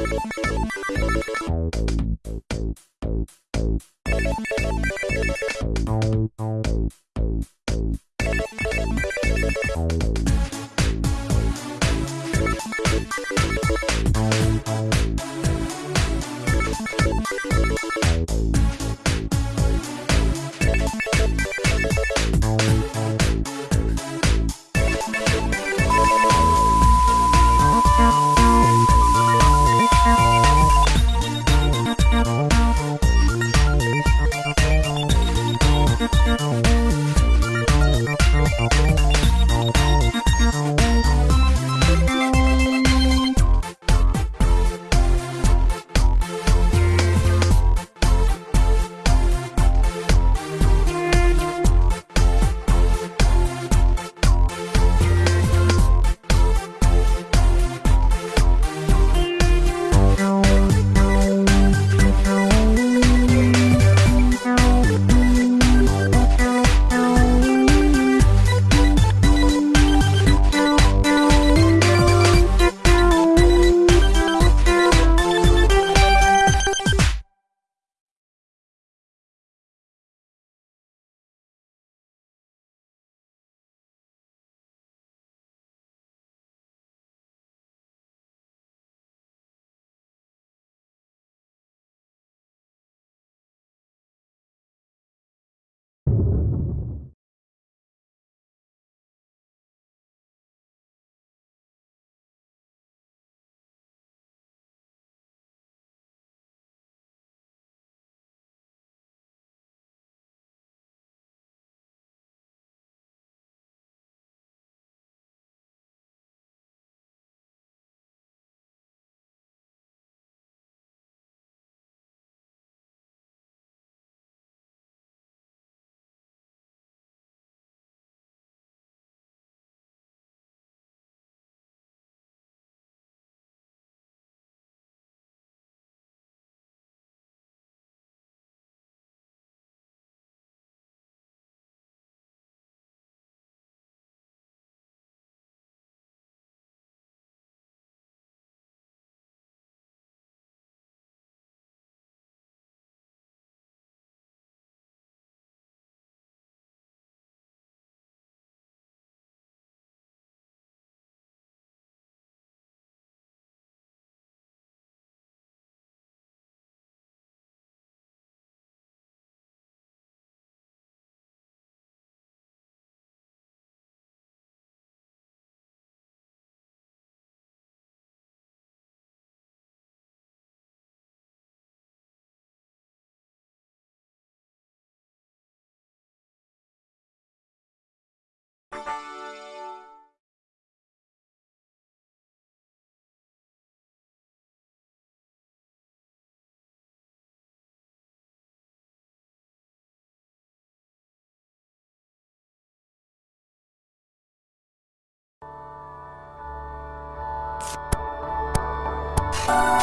We'll be. you